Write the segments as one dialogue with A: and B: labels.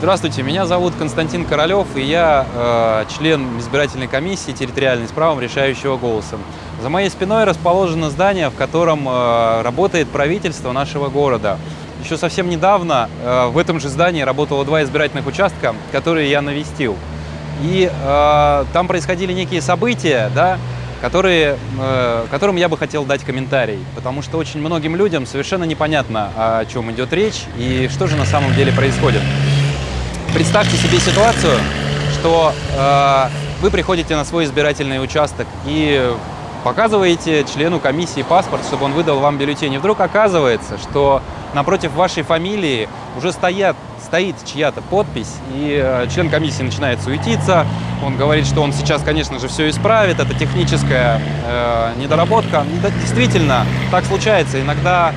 A: Здравствуйте, меня зовут Константин Королев, и я э, член избирательной комиссии территориальной с правом решающего голоса. За моей спиной расположено здание, в котором э, работает правительство нашего города. Еще совсем недавно э, в этом же здании работало два избирательных участка, которые я навестил. И э, там происходили некие события, да, которые, э, которым я бы хотел дать комментарий, потому что очень многим людям совершенно непонятно, о чем идет речь и что же на самом деле происходит. Представьте себе ситуацию, что э, вы приходите на свой избирательный участок и показываете члену комиссии паспорт, чтобы он выдал вам бюллетень. И вдруг оказывается, что напротив вашей фамилии уже стоят, стоит чья-то подпись, и э, член комиссии начинает суетиться. Он говорит, что он сейчас, конечно же, все исправит, это техническая э, недоработка. Действительно, так случается. Иногда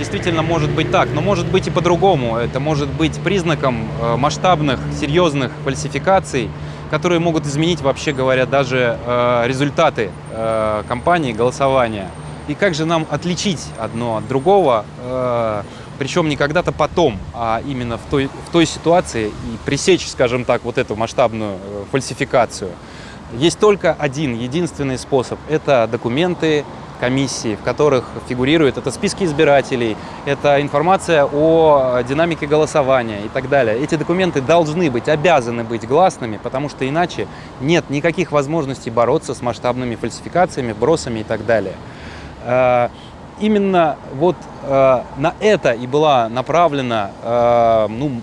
A: действительно может быть так, но может быть и по-другому. Это может быть признаком э, масштабных, серьезных фальсификаций, которые могут изменить, вообще говоря, даже э, результаты э, кампании, голосования. И как же нам отличить одно от другого, причем не когда-то потом, а именно в той, в той ситуации и пресечь, скажем так, вот эту масштабную фальсификацию. Есть только один, единственный способ – это документы, комиссии, в которых фигурируют это списки избирателей, это информация о динамике голосования и так далее. Эти документы должны быть, обязаны быть гласными, потому что иначе нет никаких возможностей бороться с масштабными фальсификациями, бросами и так далее. Э, именно вот э, на это и была направлена, э, ну,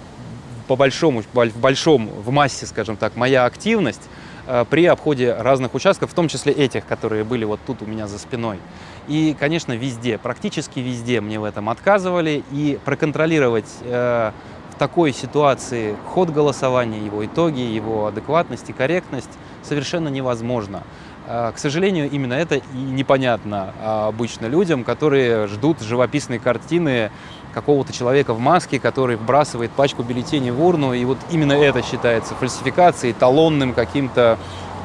A: по большому, в большом, в массе, скажем так, моя активность, Э, при обходе разных участков, в том числе этих, которые были вот тут у меня за спиной. И, конечно, везде, практически везде мне в этом отказывали, и проконтролировать э, в такой ситуации ход голосования, его итоги, его адекватность и корректность совершенно невозможно. Э, к сожалению, именно это и непонятно обычно людям, которые ждут живописной картины какого-то человека в маске, который вбрасывает пачку бюллетеней в урну, и вот именно это считается фальсификацией, талонным каким-то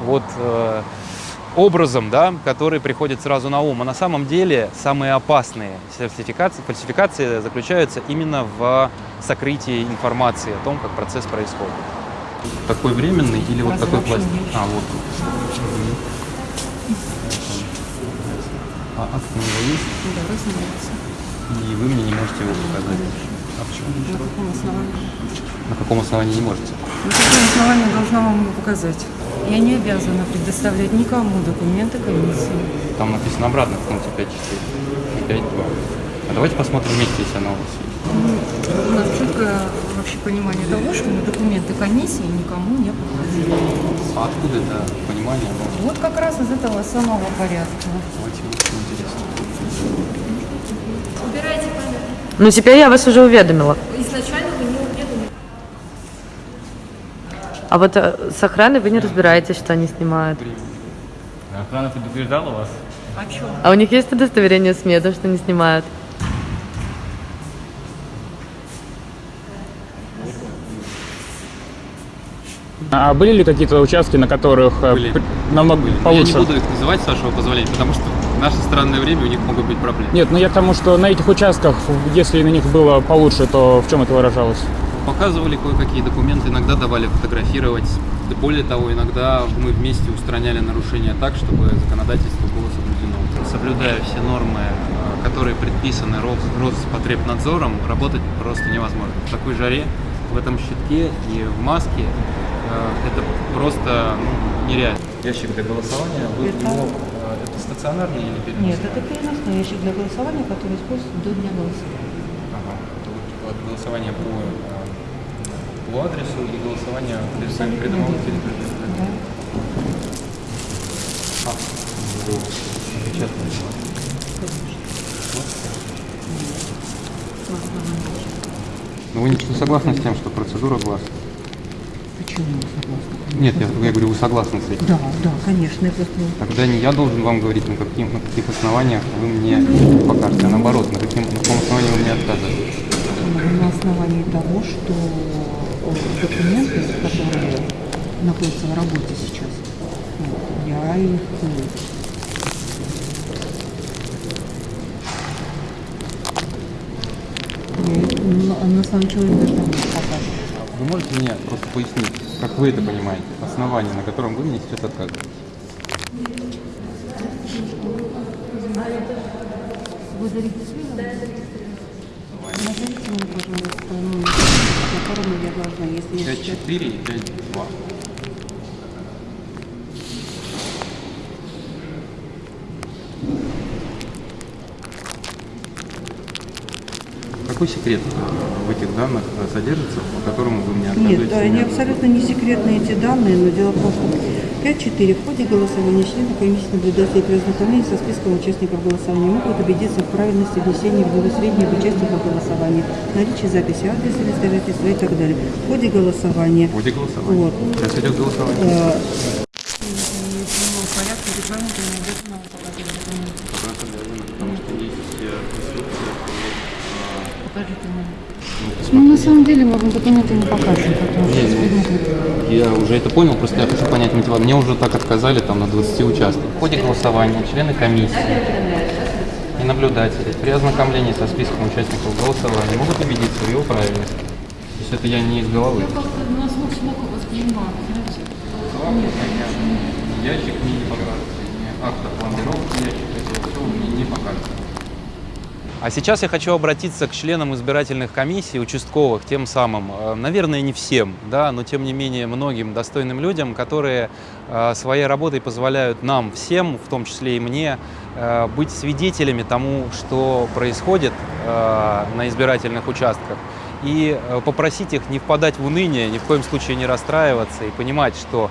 A: вот э, образом, да, который приходит сразу на ум. А на самом деле самые опасные сертификации, фальсификации заключаются именно в сокрытии информации о том, как процесс происходит. Такой временный или вот такой пластик? А, вот он. А акт на него есть?
B: Да, разумеется
A: и вы мне не можете его показать. А почему?
B: На каком основании?
A: На каком основании не можете?
B: На каком основании должна вам его показать? Я не обязана предоставлять никому документы комиссии.
A: Там написано обратно в пункте 5.4 и 5.2. А давайте посмотрим вместе, если она у вас есть.
B: У нас четкое вообще понимание того, что мы документы комиссии никому не показываем.
A: А откуда это понимание?
B: Вот как раз из этого самого порядка.
A: Очень интересно.
C: Убирайте.
D: Ну, теперь я вас уже уведомила.
C: Изначально вы не уведомили.
D: А вот э, с охраной вы не разбираетесь, что они снимают.
E: Охрана предупреждала вас?
B: О чем?
D: А у них есть удостоверение СМИ, то, что они снимают?
E: А были ли какие-то участки, на которых э,
A: Были.
E: намного
A: Были.
E: получше?
A: Я не буду их называть, с вашего позволения, потому что в наше странное время у них могут быть проблемы.
E: Нет, ну я к тому, что на этих участках, если на них было получше, то в чем это выражалось?
A: Показывали кое-какие документы, иногда давали фотографировать. Да Более того, иногда мы вместе устраняли нарушения так, чтобы законодательство было соблюдено. Соблюдая все нормы, э, которые предписаны Рос- Роспотребнадзором, работать просто невозможно. В такой жаре, в этом щитке и в маске э, это просто ну, нереально. Ящик для голосования, вы
B: Это-
A: его, э, это стационарный или переносной?
B: Нет, это переносной ящик для голосования, который используется до дня голосования.
A: Ага. Это вот, вот голосование по, э, по адресу и голосование при придомовых
B: верно.
A: территориях.
B: Да.
A: А, печатный.
B: На основании.
A: Но вы не согласны с тем, что процедура гласна?
B: Почему не согласна?
A: Нет, я, я говорю, вы согласны с этим.
B: Да, да, конечно, я просто
A: Тогда не я должен вам говорить, на, каким, на каких основаниях вы мне покажете, а наоборот, на, каким, на каком основании вы мне отказываете.
B: на основании того, что э, документы, которые находятся в работе сейчас, я их их на, самом человек даже не покажу.
A: Вы можете мне просто пояснить, как вы это понимаете, основание, на котором вы мне сейчас отказываете?
B: Назовите мне, пожалуйста, номер, по которому я должна, если я сейчас...
A: 5-4 и 5-2. Какой секрет в этих данных содержится, по которому вы мне отказываете?
B: Нет, они абсолютно не секретные эти данные, но дело в том, что 5-4 в ходе голосования члены комиссии наблюдателей при ознакомлении со списком участников голосования могут убедиться в правильности внесения в него сведений об участниках голосования, наличии записи адреса листожительства и так далее. В ходе голосования.
A: В ходе голосования.
B: Вот.
A: Сейчас идет голосование.
B: э, порядке регламента не обязательно вам показывать документы.
A: Вопрос обязан, потому что есть э, инструкция по,
B: Покажите мне.
A: э,
B: Ну, на самом деле, мы вам документы не покажем, потому что предметы-
A: Я уже это понял, просто я хочу понять мотива. Мне уже так отказали там на 20 участках. В ходе голосования члены комиссии и наблюдатели при ознакомлении со списком участников голосования могут убедиться в его правильности. То есть это я не из головы. Ящик мне не покажется, ни акт о планировке ящика, это все мне не покажется. А сейчас я хочу обратиться к членам избирательных комиссий, участковых, тем самым, э, наверное, не всем, да, но тем не менее многим достойным людям, которые э, своей работой позволяют нам всем, в том числе и мне, э, быть свидетелями тому, что происходит на избирательных участках, и попросить их не впадать в уныние, ни в коем случае не расстраиваться и понимать, что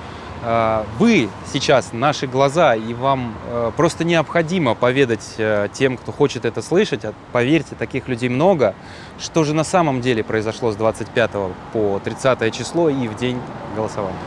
A: вы сейчас наши глаза, и вам э, просто необходимо поведать э, тем, кто хочет это слышать, а поверьте, таких людей много, что же на самом деле произошло с 25 по 30 число и в день голосования.